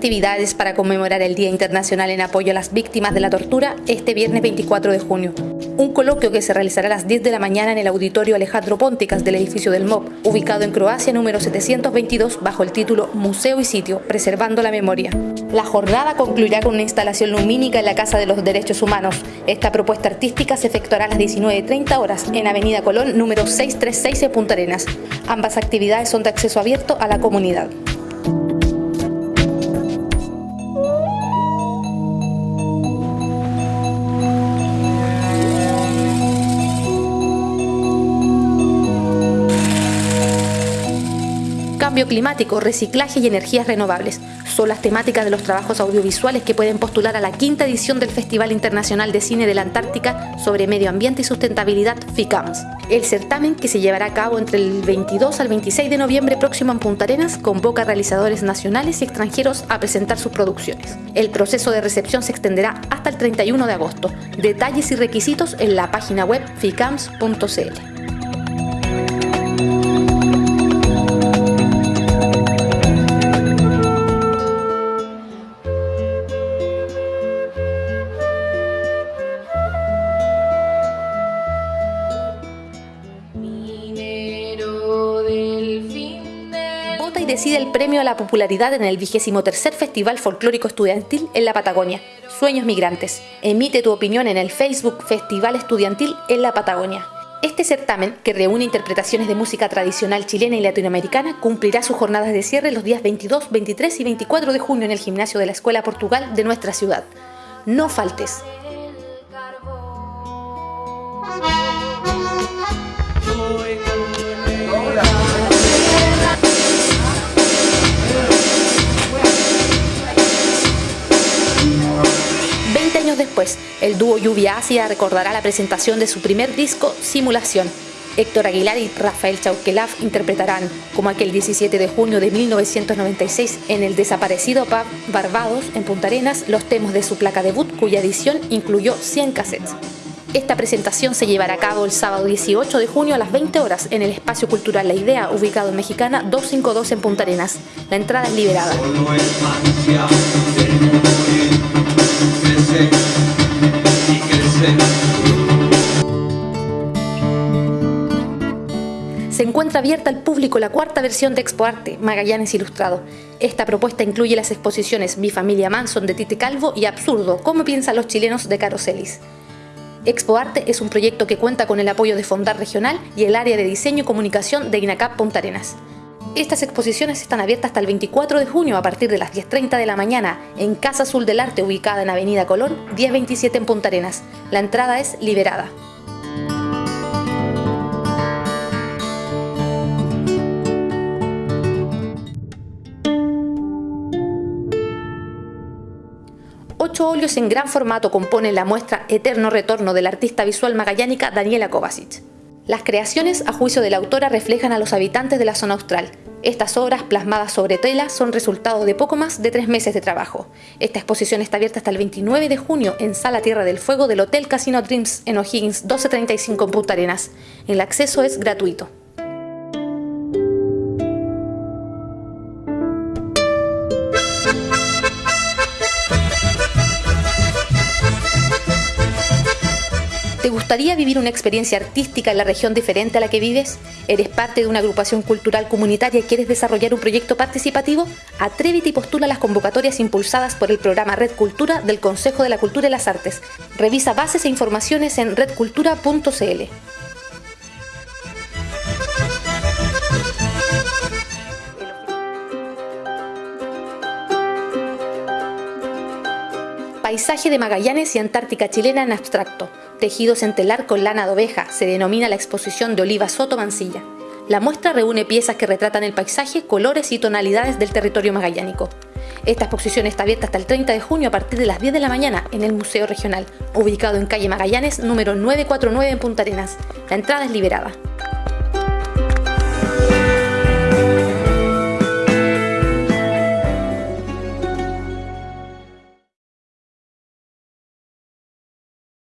actividades para conmemorar el Día Internacional en apoyo a las víctimas de la tortura este viernes 24 de junio. Un coloquio que se realizará a las 10 de la mañana en el auditorio Alejandro Pónticas del edificio del MOP, ubicado en Croacia número 722 bajo el título Museo y Sitio, Preservando la Memoria. La jornada concluirá con una instalación lumínica en la Casa de los Derechos Humanos. Esta propuesta artística se efectuará a las 19.30 horas en Avenida Colón número 636 en Punta Arenas. Ambas actividades son de acceso abierto a la comunidad. Climático, reciclaje y energías renovables. Son las temáticas de los trabajos audiovisuales que pueden postular a la quinta edición del Festival Internacional de Cine de la Antártica sobre Medio Ambiente y Sustentabilidad FICAMS. El certamen, que se llevará a cabo entre el 22 al 26 de noviembre próximo en Punta Arenas, convoca a realizadores nacionales y extranjeros a presentar sus producciones. El proceso de recepción se extenderá hasta el 31 de agosto. Detalles y requisitos en la página web ficams.cl. decide el premio a la popularidad en el 23 Festival Folclórico Estudiantil en la Patagonia, Sueños Migrantes. Emite tu opinión en el Facebook Festival Estudiantil en la Patagonia. Este certamen, que reúne interpretaciones de música tradicional chilena y latinoamericana, cumplirá sus jornadas de cierre los días 22, 23 y 24 de junio en el gimnasio de la Escuela Portugal de nuestra ciudad. No faltes. 20 años después, el dúo Lluvia Ácida recordará la presentación de su primer disco, Simulación. Héctor Aguilar y Rafael Chauquelaf interpretarán, como aquel 17 de junio de 1996 en el desaparecido pub Barbados, en Punta Arenas, los temas de su placa debut, cuya edición incluyó 100 cassettes. Esta presentación se llevará a cabo el sábado 18 de junio a las 20 horas en el Espacio Cultural La Idea, ubicado en Mexicana 252 en Punta Arenas. La entrada es liberada. Abierta al público la cuarta versión de Expo Arte, Magallanes Ilustrado. Esta propuesta incluye las exposiciones Mi familia Manson de Tite Calvo y Absurdo, cómo piensan los chilenos de Caroselis. Expo Arte es un proyecto que cuenta con el apoyo de Fondar Regional y el área de diseño y comunicación de INACAP Punta Arenas. Estas exposiciones están abiertas hasta el 24 de junio a partir de las 10.30 de la mañana en Casa Azul del Arte ubicada en Avenida Colón 1027 en Punta Arenas. La entrada es liberada. Ocho en gran formato componen la muestra Eterno Retorno de la artista visual magallánica Daniela Kovacic. Las creaciones, a juicio de la autora, reflejan a los habitantes de la zona austral. Estas obras, plasmadas sobre tela, son resultado de poco más de tres meses de trabajo. Esta exposición está abierta hasta el 29 de junio en Sala Tierra del Fuego del Hotel Casino Dreams en O'Higgins 1235 en Punta Arenas. El acceso es gratuito. Gustaría vivir una experiencia artística en la región diferente a la que vives? ¿Eres parte de una agrupación cultural comunitaria y quieres desarrollar un proyecto participativo? Atrévete y postula las convocatorias impulsadas por el programa Red Cultura del Consejo de la Cultura y las Artes. Revisa bases e informaciones en redcultura.cl. Paisaje de Magallanes y Antártica chilena en abstracto. Tejidos en telar con lana de oveja, se denomina la exposición de Oliva Soto Mancilla. La muestra reúne piezas que retratan el paisaje, colores y tonalidades del territorio magallánico. Esta exposición está abierta hasta el 30 de junio a partir de las 10 de la mañana en el Museo Regional, ubicado en calle Magallanes número 949 en Punta Arenas. La entrada es liberada.